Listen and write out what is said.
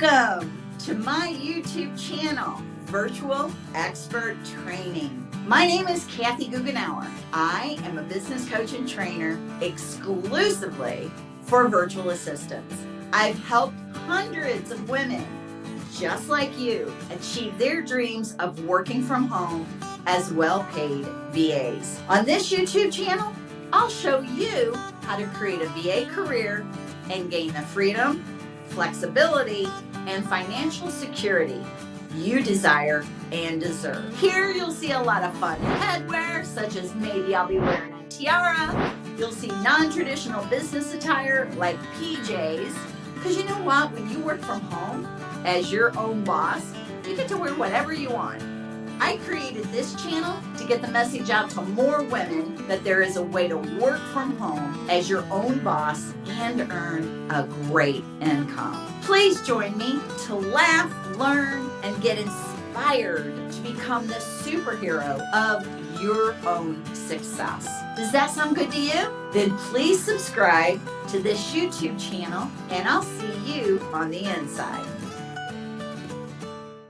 Welcome to my YouTube channel, Virtual Expert Training. My name is Kathy Goughenour. I am a business coach and trainer exclusively for virtual assistants. I've helped hundreds of women just like you achieve their dreams of working from home as well-paid VAs. On this YouTube channel, I'll show you how to create a VA career and gain the freedom, flexibility, and financial security you desire and deserve. Here you'll see a lot of fun headwear, such as maybe I'll be wearing a tiara. You'll see non-traditional business attire like PJs. Because you know what, when you work from home as your own boss, you get to wear whatever you want. I created this channel to get the message out to more women that there is a way to work from home as your own boss and earn a great income. Please join me to laugh, learn, and get inspired to become the superhero of your own success. Does that sound good to you? Then please subscribe to this YouTube channel and I'll see you on the inside.